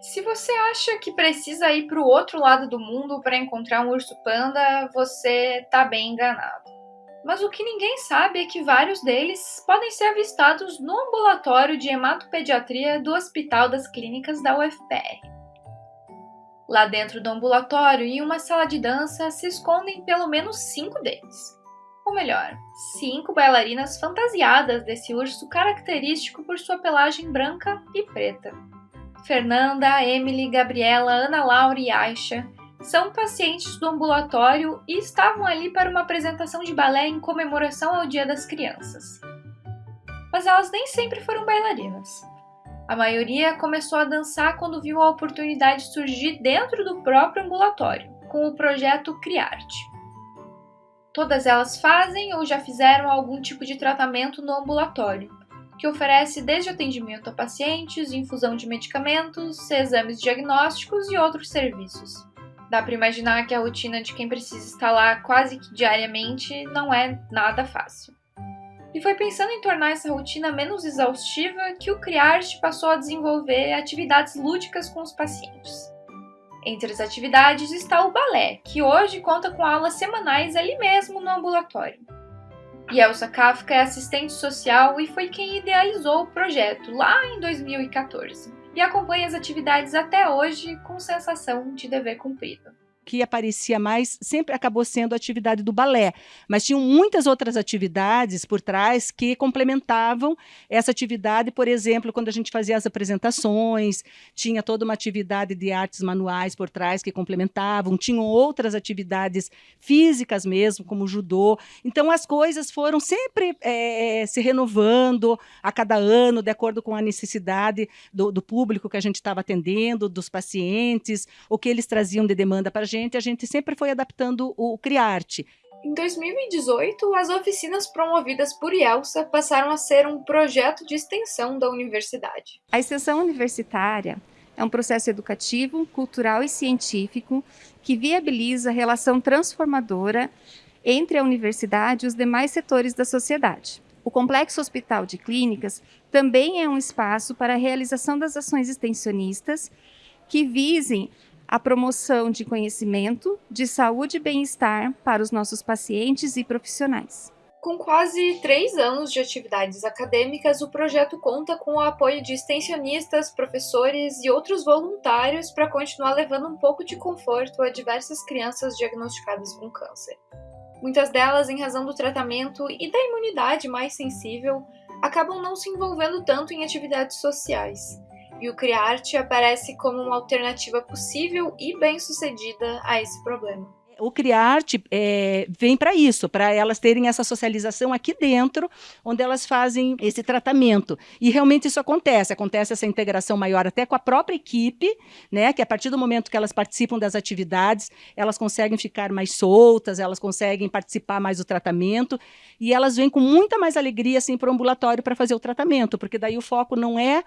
Se você acha que precisa ir para o outro lado do mundo para encontrar um urso panda, você tá bem enganado. Mas o que ninguém sabe é que vários deles podem ser avistados no ambulatório de hematopediatria do Hospital das Clínicas da UFPR. Lá dentro do ambulatório, em uma sala de dança, se escondem pelo menos cinco deles. Ou melhor, cinco bailarinas fantasiadas desse urso característico por sua pelagem branca e preta. Fernanda, Emily, Gabriela, Ana Laura e Aisha são pacientes do ambulatório e estavam ali para uma apresentação de balé em comemoração ao Dia das Crianças. Mas elas nem sempre foram bailarinas. A maioria começou a dançar quando viu a oportunidade surgir dentro do próprio ambulatório, com o projeto Criarte. Todas elas fazem ou já fizeram algum tipo de tratamento no ambulatório, que oferece desde atendimento a pacientes, infusão de medicamentos, exames diagnósticos e outros serviços. Dá para imaginar que a rotina de quem precisa estar lá quase que diariamente não é nada fácil. E foi pensando em tornar essa rotina menos exaustiva que o Criarte passou a desenvolver atividades lúdicas com os pacientes. Entre as atividades está o balé, que hoje conta com aulas semanais ali mesmo no ambulatório. E Elsa Kafka é assistente social e foi quem idealizou o projeto lá em 2014 e acompanha as atividades até hoje com sensação de dever cumprido que aparecia mais sempre acabou sendo a atividade do balé, mas tinham muitas outras atividades por trás que complementavam essa atividade, por exemplo, quando a gente fazia as apresentações, tinha toda uma atividade de artes manuais por trás que complementavam, tinham outras atividades físicas mesmo, como judô. Então as coisas foram sempre é, se renovando a cada ano, de acordo com a necessidade do, do público que a gente estava atendendo, dos pacientes, o que eles traziam de demanda para a gente gente, a gente sempre foi adaptando o Criarte. Em 2018, as oficinas promovidas por IELSA passaram a ser um projeto de extensão da universidade. A extensão universitária é um processo educativo, cultural e científico que viabiliza a relação transformadora entre a universidade e os demais setores da sociedade. O Complexo Hospital de Clínicas também é um espaço para a realização das ações extensionistas que visem a promoção de conhecimento, de saúde e bem-estar para os nossos pacientes e profissionais. Com quase três anos de atividades acadêmicas, o projeto conta com o apoio de extensionistas, professores e outros voluntários para continuar levando um pouco de conforto a diversas crianças diagnosticadas com câncer. Muitas delas, em razão do tratamento e da imunidade mais sensível, acabam não se envolvendo tanto em atividades sociais e o Criarte aparece como uma alternativa possível e bem-sucedida a esse problema. O Criarte é, vem para isso, para elas terem essa socialização aqui dentro, onde elas fazem esse tratamento. E realmente isso acontece, acontece essa integração maior até com a própria equipe, né? Que a partir do momento que elas participam das atividades, elas conseguem ficar mais soltas, elas conseguem participar mais do tratamento, e elas vêm com muita mais alegria assim, para o ambulatório para fazer o tratamento, porque daí o foco não é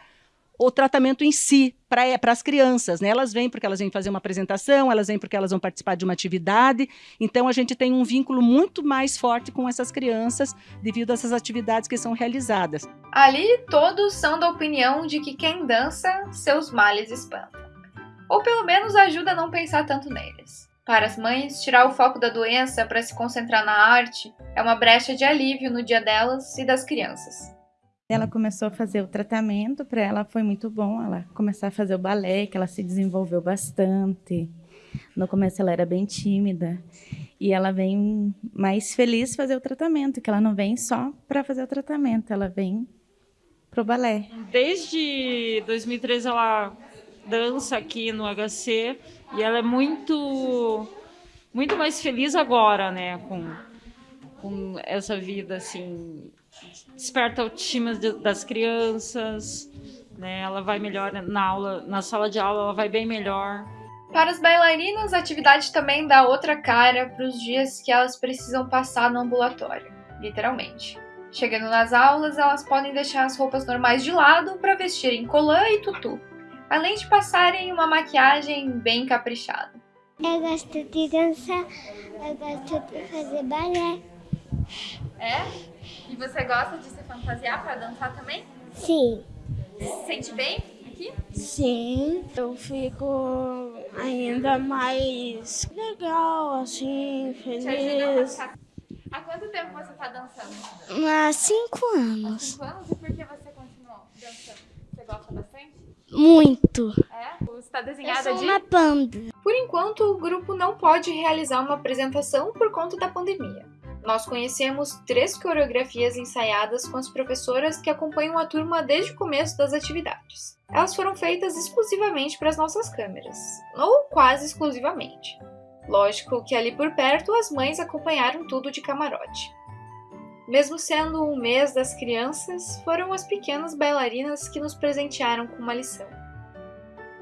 o tratamento em si para as crianças. Né? Elas vêm porque elas vêm fazer uma apresentação, elas vêm porque elas vão participar de uma atividade. Então, a gente tem um vínculo muito mais forte com essas crianças devido a essas atividades que são realizadas. Ali, todos são da opinião de que quem dança, seus males espanta. Ou pelo menos ajuda a não pensar tanto neles. Para as mães, tirar o foco da doença para se concentrar na arte é uma brecha de alívio no dia delas e das crianças. Ela começou a fazer o tratamento, para ela foi muito bom ela começar a fazer o balé, que ela se desenvolveu bastante. No começo ela era bem tímida e ela vem mais feliz fazer o tratamento, que ela não vem só para fazer o tratamento, ela vem pro balé. Desde 2013 ela dança aqui no HC e ela é muito muito mais feliz agora, né, com com essa vida assim desperta a autoestima das crianças, né? Ela vai melhor na aula, na sala de aula, ela vai bem melhor. Para as bailarinas, a atividade também dá outra cara para os dias que elas precisam passar no ambulatório, literalmente. Chegando nas aulas, elas podem deixar as roupas normais de lado para vestirem colã e tutu, além de passarem uma maquiagem bem caprichada. Eu gosto de dançar, eu gosto de fazer balé. É? Você gosta de se fantasiar para dançar também? Sim. Se sente bem aqui? Sim, eu fico ainda mais legal, assim, feliz. Há quanto tempo você está dançando? Há cinco Há anos. cinco anos? E por que você continuou dançando? Você gosta bastante? Muito. É? Você está Eu desenhada sou de... uma panda. Por enquanto, o grupo não pode realizar uma apresentação por conta da pandemia. Nós conhecemos três coreografias ensaiadas com as professoras que acompanham a turma desde o começo das atividades. Elas foram feitas exclusivamente para as nossas câmeras, ou quase exclusivamente. Lógico que ali por perto as mães acompanharam tudo de camarote. Mesmo sendo um mês das crianças, foram as pequenas bailarinas que nos presentearam com uma lição.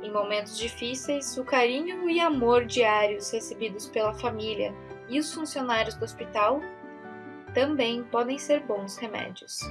Em momentos difíceis, o carinho e amor diários recebidos pela família e os funcionários do hospital também podem ser bons remédios.